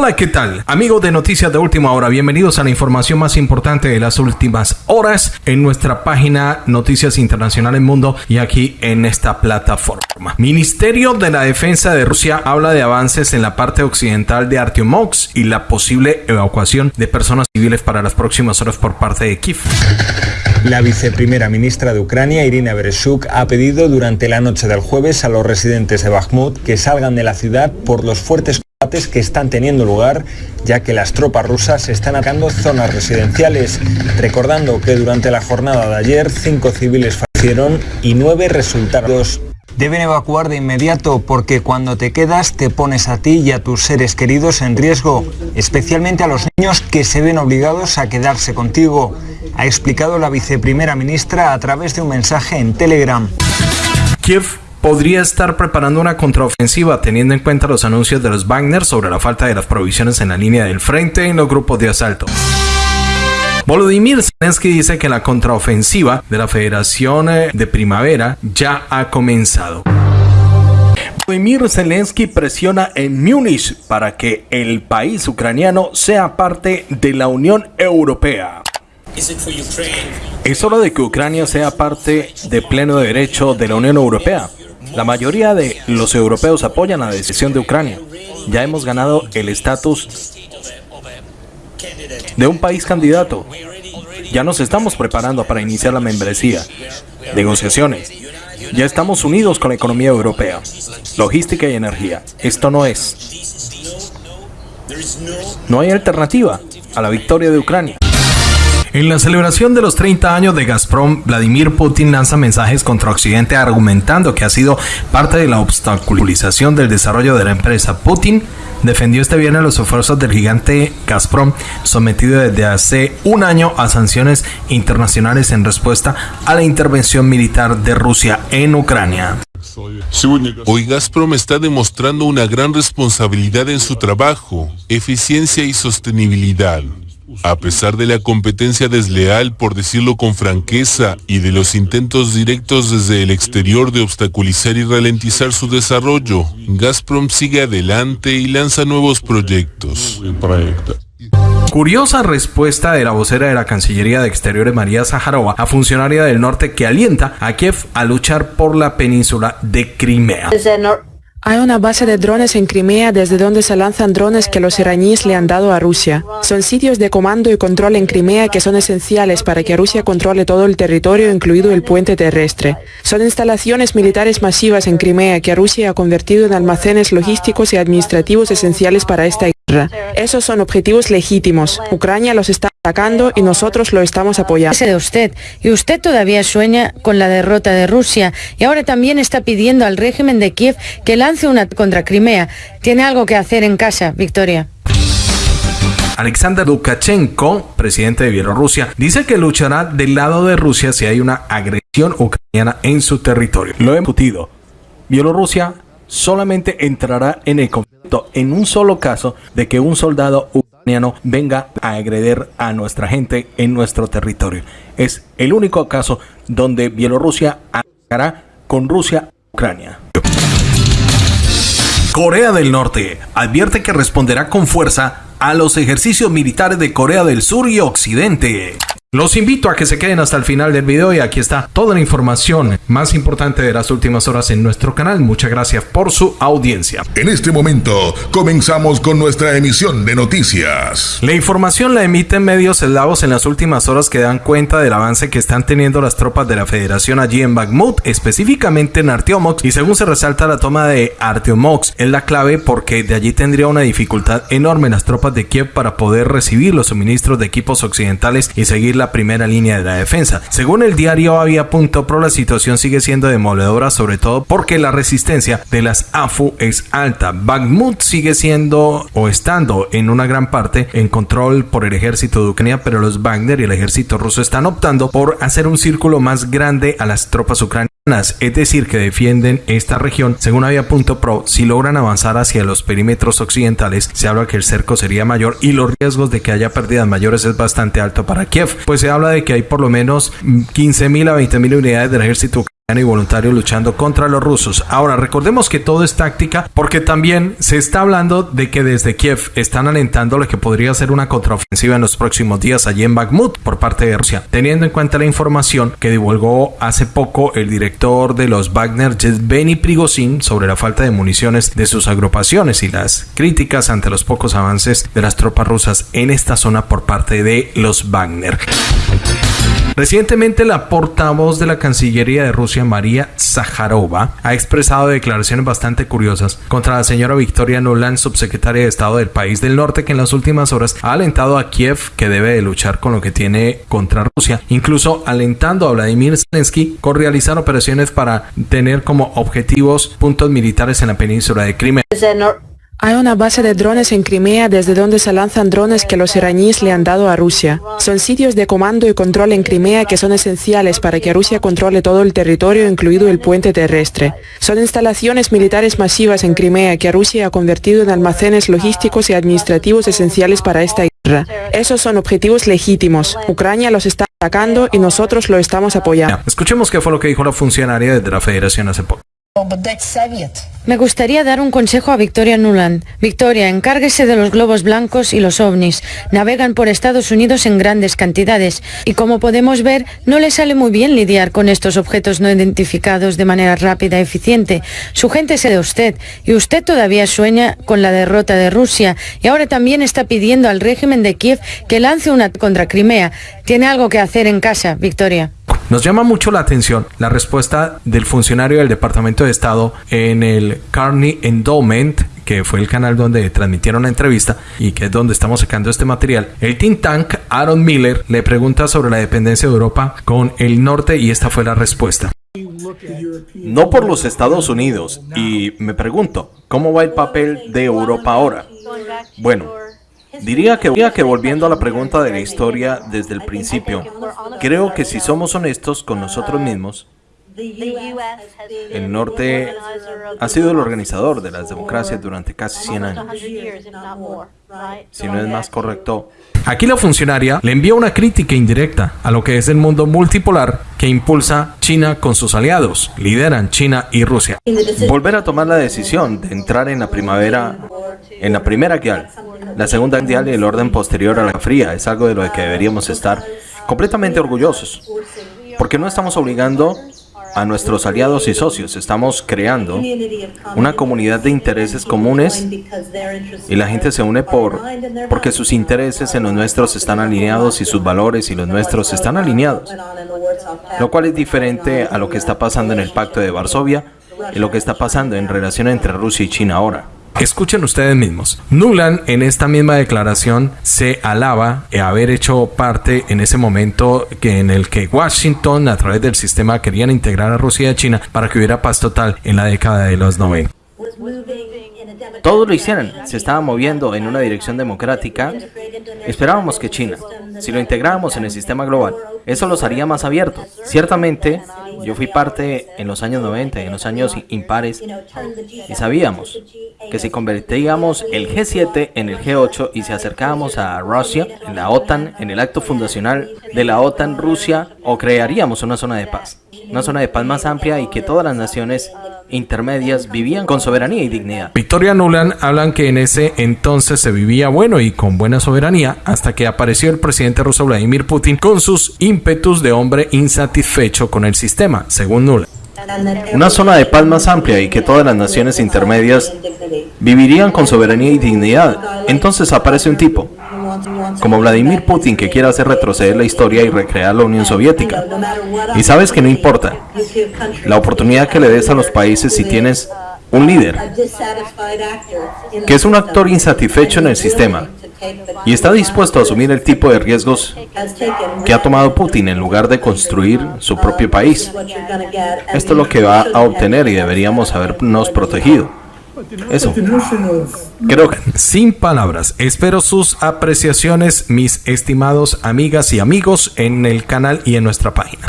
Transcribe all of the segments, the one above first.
Hola, ¿qué tal? Amigos de Noticias de Última Hora, bienvenidos a la información más importante de las últimas horas en nuestra página Noticias Internacionales Mundo y aquí en esta plataforma. Ministerio de la Defensa de Rusia habla de avances en la parte occidental de Artyomovsk y la posible evacuación de personas civiles para las próximas horas por parte de Kiev. La viceprimera ministra de Ucrania, Irina Bereshuk, ha pedido durante la noche del jueves a los residentes de Bakhmut que salgan de la ciudad por los fuertes combates que están teniendo lugar, ya que las tropas rusas están atacando zonas residenciales, recordando que durante la jornada de ayer cinco civiles fallecieron y nueve resultaron Deben evacuar de inmediato porque cuando te quedas te pones a ti y a tus seres queridos en riesgo, especialmente a los niños que se ven obligados a quedarse contigo, ha explicado la viceprimera ministra a través de un mensaje en Telegram. Kiev podría estar preparando una contraofensiva teniendo en cuenta los anuncios de los Wagner sobre la falta de las provisiones en la línea del frente en los grupos de asalto. Volodymyr Zelensky dice que la contraofensiva de la Federación eh, de Primavera ya ha comenzado. Volodymyr Zelensky presiona en Múnich para que el país ucraniano sea parte de la Unión Europea. Es hora de que Ucrania sea parte de pleno derecho de la Unión Europea. La mayoría de los europeos apoyan la decisión de Ucrania. Ya hemos ganado el estatus de un país candidato. Ya nos estamos preparando para iniciar la membresía. Negociaciones. Ya estamos unidos con la economía europea. Logística y energía. Esto no es. No hay alternativa a la victoria de Ucrania. En la celebración de los 30 años de Gazprom, Vladimir Putin lanza mensajes contra Occidente argumentando que ha sido parte de la obstaculización del desarrollo de la empresa. Putin defendió este viernes los esfuerzos del gigante Gazprom, sometido desde hace un año a sanciones internacionales en respuesta a la intervención militar de Rusia en Ucrania. Hoy Gazprom está demostrando una gran responsabilidad en su trabajo, eficiencia y sostenibilidad. A pesar de la competencia desleal, por decirlo con franqueza, y de los intentos directos desde el exterior de obstaculizar y ralentizar su desarrollo, Gazprom sigue adelante y lanza nuevos proyectos. Curiosa respuesta de la vocera de la Cancillería de Exteriores María Zaharova a funcionaria del norte que alienta a Kiev a luchar por la península de Crimea. Hay una base de drones en Crimea desde donde se lanzan drones que los iraníes le han dado a Rusia. Son sitios de comando y control en Crimea que son esenciales para que Rusia controle todo el territorio, incluido el puente terrestre. Son instalaciones militares masivas en Crimea que Rusia ha convertido en almacenes logísticos y administrativos esenciales para esta. Esos son objetivos legítimos. Ucrania los está atacando y nosotros lo estamos apoyando. de usted. Y usted todavía sueña con la derrota de Rusia y ahora también está pidiendo al régimen de Kiev que lance una contra Crimea. Tiene algo que hacer en casa, Victoria. Alexander Lukashenko, presidente de Bielorrusia, dice que luchará del lado de Rusia si hay una agresión ucraniana en su territorio. Lo he discutido. Bielorrusia solamente entrará en el conflicto en un solo caso de que un soldado ucraniano venga a agredir a nuestra gente en nuestro territorio. Es el único caso donde Bielorrusia atacará con Rusia Ucrania. Corea del Norte advierte que responderá con fuerza a los ejercicios militares de Corea del Sur y Occidente. Los invito a que se queden hasta el final del video y aquí está toda la información más importante de las últimas horas en nuestro canal. Muchas gracias por su audiencia. En este momento comenzamos con nuestra emisión de noticias. La información la emiten medios eslavos en las últimas horas que dan cuenta del avance que están teniendo las tropas de la Federación allí en Bakhmut, específicamente en Artyomovsk y según se resalta la toma de Artyomovsk es la clave porque de allí tendría una dificultad enorme las tropas de Kiev para poder recibir los suministros de equipos occidentales y seguir la primera línea de la defensa. Según el diario Avia.pro, la situación sigue siendo demoledora, sobre todo porque la resistencia de las AFU es alta. Bakhmut sigue siendo o estando en una gran parte en control por el ejército de Ucrania, pero los Wagner y el ejército ruso están optando por hacer un círculo más grande a las tropas ucranianas es decir, que defienden esta región, según Avia.pro, si logran avanzar hacia los perímetros occidentales, se habla que el cerco sería mayor y los riesgos de que haya pérdidas mayores es bastante alto para Kiev, pues se habla de que hay por lo menos 15.000 a 20.000 unidades del ejército y voluntarios luchando contra los rusos. Ahora, recordemos que todo es táctica porque también se está hablando de que desde Kiev están alentando lo que podría ser una contraofensiva en los próximos días allí en Bakhmut por parte de Rusia, teniendo en cuenta la información que divulgó hace poco el director de los Wagner, Yevgeny Prigozhin, sobre la falta de municiones de sus agrupaciones y las críticas ante los pocos avances de las tropas rusas en esta zona por parte de los Wagner. Recientemente la portavoz de la Cancillería de Rusia, María Zaharova, ha expresado declaraciones bastante curiosas contra la señora Victoria Nuland, subsecretaria de Estado del país del norte, que en las últimas horas ha alentado a Kiev que debe de luchar con lo que tiene contra Rusia, incluso alentando a Vladimir Zelensky con realizar operaciones para tener como objetivos puntos militares en la península de Crimea. Hay una base de drones en Crimea desde donde se lanzan drones que los iraníes le han dado a Rusia. Son sitios de comando y control en Crimea que son esenciales para que Rusia controle todo el territorio, incluido el puente terrestre. Son instalaciones militares masivas en Crimea que Rusia ha convertido en almacenes logísticos y administrativos esenciales para esta guerra. Esos son objetivos legítimos. Ucrania los está atacando y nosotros lo estamos apoyando. Escuchemos qué fue lo que dijo la funcionaria de la Federación hace poco. Me gustaría dar un consejo a Victoria Nuland. Victoria, encárguese de los globos blancos y los ovnis. Navegan por Estados Unidos en grandes cantidades y como podemos ver, no le sale muy bien lidiar con estos objetos no identificados de manera rápida y eficiente. Su gente se de usted y usted todavía sueña con la derrota de Rusia y ahora también está pidiendo al régimen de Kiev que lance una contra Crimea. Tiene algo que hacer en casa, Victoria. Nos llama mucho la atención la respuesta del funcionario del Departamento de Estado en el Carney Endowment que fue el canal donde transmitieron la entrevista y que es donde estamos sacando este material. El think tank Aaron Miller le pregunta sobre la dependencia de Europa con el norte y esta fue la respuesta. No por los Estados Unidos y me pregunto, ¿cómo va el papel de Europa ahora? Bueno, Diría que, volviendo a la pregunta de la historia desde el principio, creo que si somos honestos con nosotros mismos, el norte ha sido el organizador de las democracias durante casi 100 años. Si no es más correcto. Aquí la funcionaria le envía una crítica indirecta a lo que es el mundo multipolar que impulsa China con sus aliados, lideran China y Rusia. Volver a tomar la decisión de entrar en la primavera, en la primera guerra, la segunda mundial y el orden posterior a la fría es algo de lo que deberíamos estar completamente orgullosos, porque no estamos obligando a nuestros aliados y socios. Estamos creando una comunidad de intereses comunes y la gente se une por porque sus intereses en los nuestros están alineados y sus valores y los nuestros están alineados. Lo cual es diferente a lo que está pasando en el Pacto de Varsovia y lo que está pasando en relación entre Rusia y China ahora. Escuchen ustedes mismos. Nuland en esta misma declaración se alaba haber hecho parte en ese momento que en el que Washington a través del sistema querían integrar a Rusia y a China para que hubiera paz total en la década de los 90. Todos lo hicieron, se estaba moviendo en una dirección democrática. Esperábamos que China, si lo integráramos en el sistema global, eso los haría más abiertos. Ciertamente, yo fui parte en los años 90 y en los años impares y sabíamos que si convertíamos el G7 en el G8 y si acercábamos a Rusia, en la OTAN, en el acto fundacional de la OTAN Rusia, o crearíamos una zona de paz. Una zona de paz más amplia y que todas las naciones intermedias vivían con soberanía y dignidad. Victoria Nuland hablan que en ese entonces se vivía bueno y con buena soberanía hasta que apareció el presidente ruso Vladimir Putin con sus ímpetus de hombre insatisfecho con el sistema, según Nuland. Una zona de paz más amplia y que todas las naciones intermedias vivirían con soberanía y dignidad. Entonces aparece un tipo, como Vladimir Putin que quiere hacer retroceder la historia y recrear la Unión Soviética. Y sabes que no importa la oportunidad que le des a los países si tienes un líder que es un actor insatisfecho en el sistema y está dispuesto a asumir el tipo de riesgos que ha tomado Putin en lugar de construir su propio país. Esto es lo que va a obtener y deberíamos habernos protegido. Eso. Creo sin palabras. Espero sus apreciaciones, mis estimados amigas y amigos, en el canal y en nuestra página.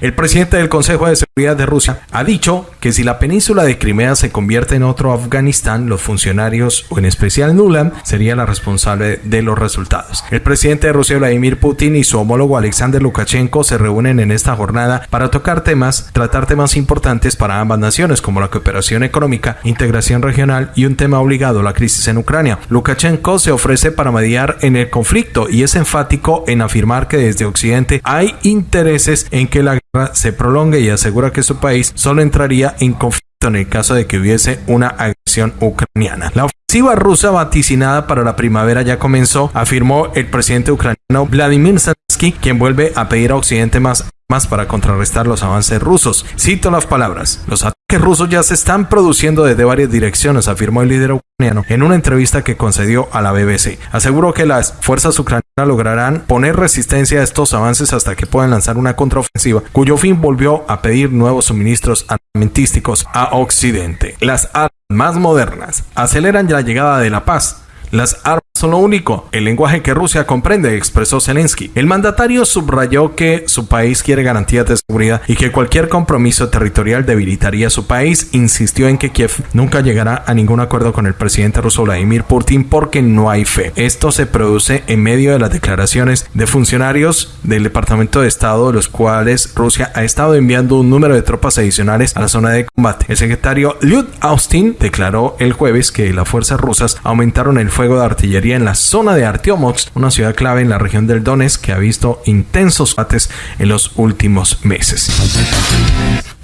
El presidente del Consejo de Seguridad de Rusia ha dicho que si la península de Crimea se convierte en otro Afganistán, los funcionarios, o en especial Nuland, sería la responsable de los resultados. El presidente de Rusia, Vladimir Putin, y su homólogo Alexander Lukashenko se reúnen en esta jornada para tocar temas, tratar temas importantes para ambas naciones, como la cooperación económica, integración regional y un tema obligado, la crisis en Ucrania. Lukashenko se ofrece para mediar en el conflicto y es enfático en afirmar que desde Occidente hay intereses en que la se prolongue y asegura que su país solo entraría en conflicto en el caso de que hubiese una agresión ucraniana. La ofensiva rusa vaticinada para la primavera ya comenzó, afirmó el presidente ucraniano Vladimir Zelensky, quien vuelve a pedir a Occidente más más para contrarrestar los avances rusos. Cito las palabras. Los ataques rusos ya se están produciendo desde varias direcciones, afirmó el líder ucraniano en una entrevista que concedió a la BBC. Aseguró que las fuerzas ucranianas lograrán poner resistencia a estos avances hasta que puedan lanzar una contraofensiva, cuyo fin volvió a pedir nuevos suministros armamentísticos a Occidente. Las armas más modernas aceleran la llegada de la paz. Las armas son lo único, el lenguaje que Rusia comprende, expresó Zelensky. El mandatario subrayó que su país quiere garantías de seguridad y que cualquier compromiso territorial debilitaría su país. Insistió en que Kiev nunca llegará a ningún acuerdo con el presidente ruso Vladimir Putin porque no hay fe. Esto se produce en medio de las declaraciones de funcionarios del Departamento de Estado, los cuales Rusia ha estado enviando un número de tropas adicionales a la zona de combate. El secretario Lyud Austin declaró el jueves que las fuerzas rusas aumentaron el fuego de artillería en la zona de Artiomox, una ciudad clave en la región del Donetsk que ha visto intensos combates en los últimos meses.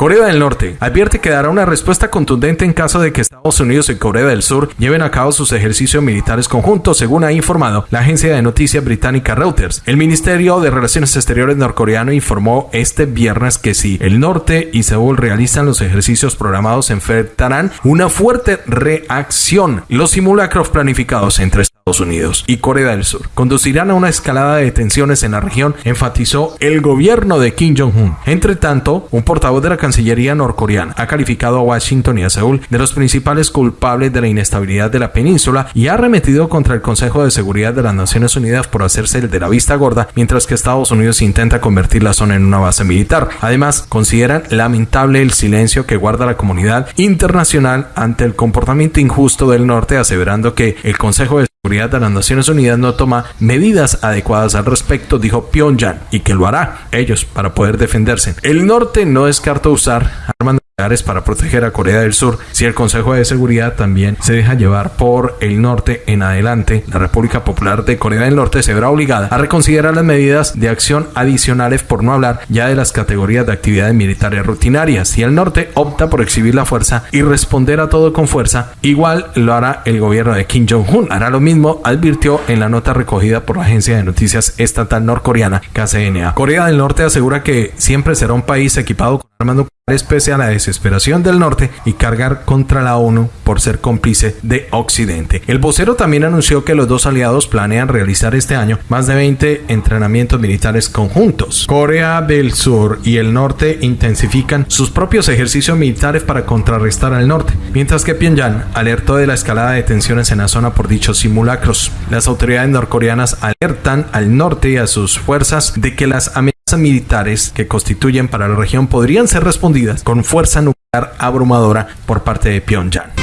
Corea del Norte advierte que dará una respuesta contundente en caso de que Estados Unidos y Corea del Sur lleven a cabo sus ejercicios militares conjuntos, según ha informado la agencia de noticias británica Reuters. El Ministerio de Relaciones Exteriores norcoreano informó este viernes que si el norte y Seúl realizan los ejercicios programados, enfrentarán una fuerte reacción. Los simulacros planificados entre Estados Unidos y Corea del Sur conducirán a una escalada de tensiones en la región, enfatizó el gobierno de Kim Jong-un. Entre tanto, un portavoz de la Cancillería norcoreana ha calificado a Washington y a Seúl de los principales culpables de la inestabilidad de la península y ha arremetido contra el Consejo de Seguridad de las Naciones Unidas por hacerse el de la vista gorda, mientras que Estados Unidos intenta convertir la zona en una base militar. Además, consideran lamentable el silencio que guarda la comunidad internacional ante el comportamiento injusto del norte, aseverando que el Consejo de Seguridad de las Naciones Unidas no toma medidas adecuadas al respecto, dijo Pyongyang, y que lo hará ellos para poder defenderse. El norte no descarta usar armas para proteger a Corea del Sur si el Consejo de Seguridad también se deja llevar por el norte en adelante. La República Popular de Corea del Norte se verá obligada a reconsiderar las medidas de acción adicionales por no hablar ya de las categorías de actividades militares rutinarias. Si el norte opta por exhibir la fuerza y responder a todo con fuerza, igual lo hará el gobierno de Kim Jong-un. Hará lo mismo, advirtió en la nota recogida por la agencia de noticias estatal norcoreana KCNA. Corea del Norte asegura que siempre será un país equipado con nucleares pese a la desesperación del norte y cargar contra la ONU por ser cómplice de Occidente. El vocero también anunció que los dos aliados planean realizar este año más de 20 entrenamientos militares conjuntos. Corea del Sur y el norte intensifican sus propios ejercicios militares para contrarrestar al norte, mientras que Pyongyang alertó de la escalada de tensiones en la zona por dichos simulacros. Las autoridades norcoreanas alertan al norte y a sus fuerzas de que las amenazas militares que constituyen para la región podrían ser respondidas con fuerza nuclear abrumadora por parte de Pyongyang.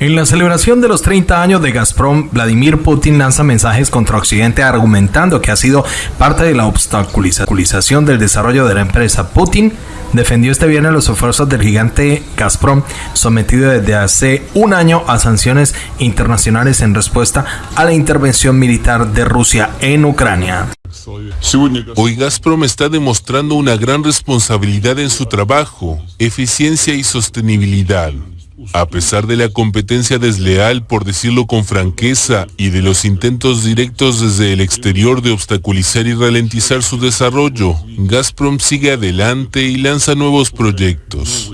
En la celebración de los 30 años de Gazprom, Vladimir Putin lanza mensajes contra Occidente argumentando que ha sido parte de la obstaculización del desarrollo de la empresa. Putin defendió este viernes los esfuerzos del gigante Gazprom, sometido desde hace un año a sanciones internacionales en respuesta a la intervención militar de Rusia en Ucrania. Hoy Gazprom está demostrando una gran responsabilidad en su trabajo, eficiencia y sostenibilidad. A pesar de la competencia desleal, por decirlo con franqueza, y de los intentos directos desde el exterior de obstaculizar y ralentizar su desarrollo, Gazprom sigue adelante y lanza nuevos proyectos.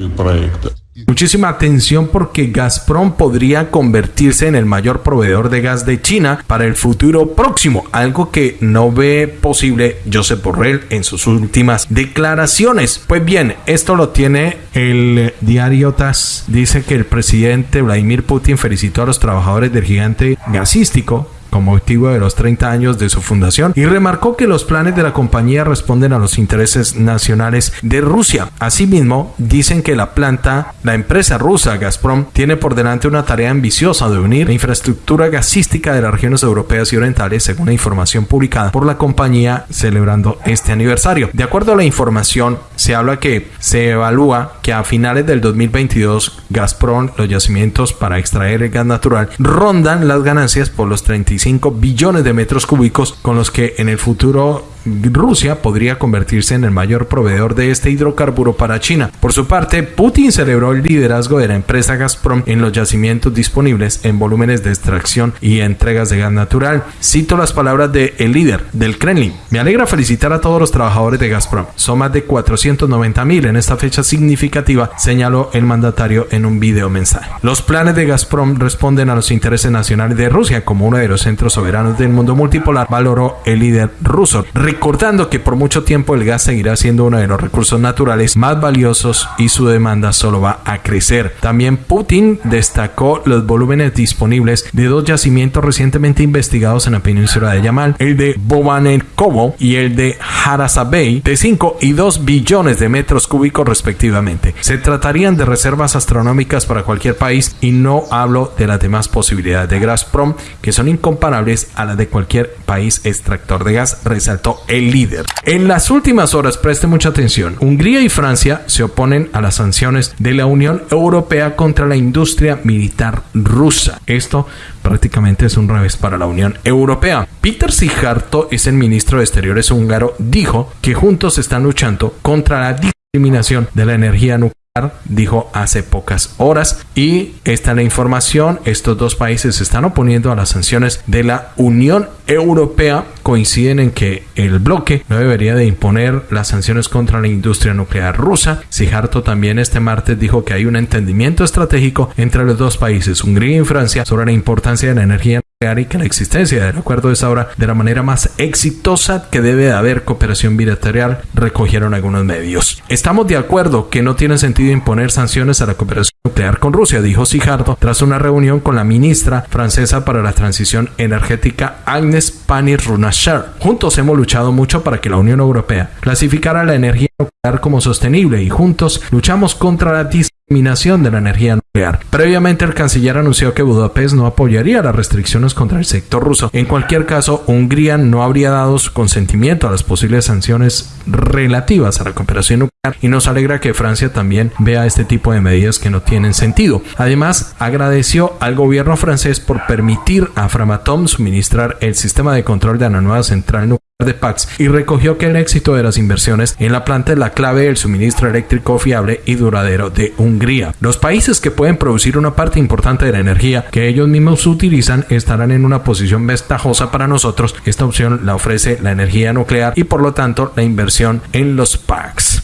Muchísima atención porque Gazprom podría convertirse en el mayor proveedor de gas de China para el futuro próximo, algo que no ve posible Josep Borrell en sus últimas declaraciones. Pues bien, esto lo tiene el diario TAS. Dice que el presidente Vladimir Putin felicitó a los trabajadores del gigante gasístico con motivo de los 30 años de su fundación y remarcó que los planes de la compañía responden a los intereses nacionales de Rusia. Asimismo, dicen que la planta, la empresa rusa Gazprom, tiene por delante una tarea ambiciosa de unir la infraestructura gasística de las regiones europeas y orientales, según la información publicada por la compañía celebrando este aniversario. De acuerdo a la información, se habla que se evalúa que a finales del 2022 Gazprom, los yacimientos para extraer el gas natural, rondan las ganancias por los 35 billones de metros cúbicos con los que en el futuro Rusia podría convertirse en el mayor proveedor de este hidrocarburo para China. Por su parte, Putin celebró el liderazgo de la empresa Gazprom en los yacimientos disponibles en volúmenes de extracción y entregas de gas natural. Cito las palabras del el líder del Kremlin. Me alegra felicitar a todos los trabajadores de Gazprom. Son más de 490 mil en esta fecha significativa, señaló el mandatario en un video mensaje. Los planes de Gazprom responden a los intereses nacionales de Rusia como uno de los centros soberanos del mundo multipolar, valoró el líder ruso recordando que por mucho tiempo el gas seguirá siendo uno de los recursos naturales más valiosos y su demanda solo va a crecer. También Putin destacó los volúmenes disponibles de dos yacimientos recientemente investigados en la península de Yamal, el de Bobanenkovo y el de Harasabey, de 5 y 2 billones de metros cúbicos respectivamente. Se tratarían de reservas astronómicas para cualquier país y no hablo de las demás posibilidades de Gazprom que son incomparables a las de cualquier país extractor de gas, resaltó el líder. En las últimas horas, preste mucha atención, Hungría y Francia se oponen a las sanciones de la Unión Europea contra la industria militar rusa. Esto prácticamente es un revés para la Unión Europea. Peter Sijarto es el ministro de Exteriores húngaro, dijo que juntos están luchando contra la discriminación de la energía nuclear dijo hace pocas horas. Y esta es la información. Estos dos países se están oponiendo a las sanciones de la Unión Europea. Coinciden en que el bloque no debería de imponer las sanciones contra la industria nuclear rusa. Sijarto también este martes dijo que hay un entendimiento estratégico entre los dos países Hungría y Francia sobre la importancia de la energía y que la existencia del acuerdo es ahora de la manera más exitosa que debe de haber cooperación bilateral, recogieron algunos medios. Estamos de acuerdo que no tiene sentido imponer sanciones a la cooperación nuclear con Rusia, dijo Sijardo tras una reunión con la ministra francesa para la transición energética Agnes Pannier-Runacher. Juntos hemos luchado mucho para que la Unión Europea clasificara la energía nuclear como sostenible y juntos luchamos contra la discriminación de la energía nuclear. Previamente el canciller anunció que Budapest no apoyaría las restricciones contra el sector ruso. En cualquier caso, Hungría no habría dado su consentimiento a las posibles sanciones relativas a la cooperación nuclear y nos alegra que Francia también vea este tipo de medidas que no tienen sentido. Además, agradeció al gobierno francés por permitir a Framatome suministrar el sistema de control de la nueva central nuclear de Pax y recogió que el éxito de las inversiones en la planta es la clave del suministro eléctrico fiable y duradero de Hungría. Los países que pueden producir una parte importante de la energía que ellos mismos utilizan estarán en una posición ventajosa para nosotros. Esta opción la ofrece la energía nuclear y por lo tanto la inversión en los PACs.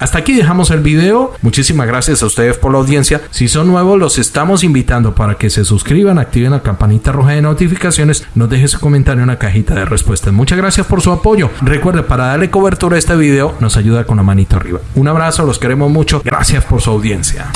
Hasta aquí dejamos el video. Muchísimas gracias a ustedes por la audiencia. Si son nuevos, los estamos invitando para que se suscriban, activen la campanita roja de notificaciones, nos dejen su comentario en la cajita de respuestas. Muchas gracias por su apoyo. Recuerde, para darle cobertura a este video, nos ayuda con la manito arriba. Un abrazo, los queremos mucho. Gracias por su audiencia.